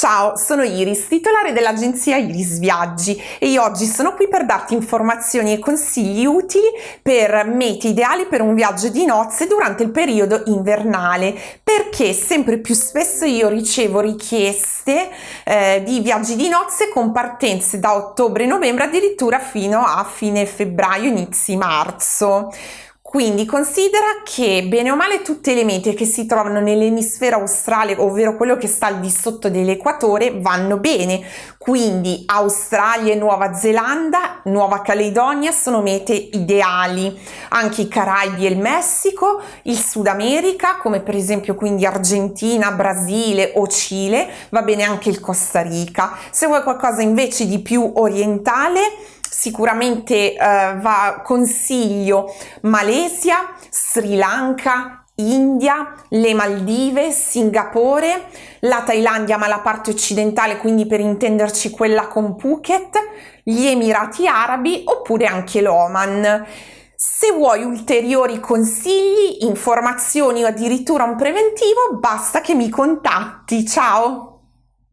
Ciao, sono Iris, titolare dell'agenzia Iris Viaggi e io oggi sono qui per darti informazioni e consigli utili per mete ideali per un viaggio di nozze durante il periodo invernale perché sempre più spesso io ricevo richieste eh, di viaggi di nozze con partenze da ottobre-novembre addirittura fino a fine febbraio, inizi marzo. Quindi considera che bene o male tutte le mete che si trovano nell'emisfero australe, ovvero quello che sta al di sotto dell'equatore, vanno bene. Quindi Australia e Nuova Zelanda, Nuova Caledonia sono mete ideali. Anche i Caraibi e il Messico, il Sud America, come per esempio quindi Argentina, Brasile o Cile, va bene anche il Costa Rica. Se vuoi qualcosa invece di più orientale, sicuramente eh, va consiglio Malesia, Sri Lanka, India, le Maldive, Singapore, la Thailandia ma la parte occidentale, quindi per intenderci quella con Phuket, gli Emirati Arabi oppure anche l'Oman. Se vuoi ulteriori consigli, informazioni o addirittura un preventivo, basta che mi contatti. Ciao!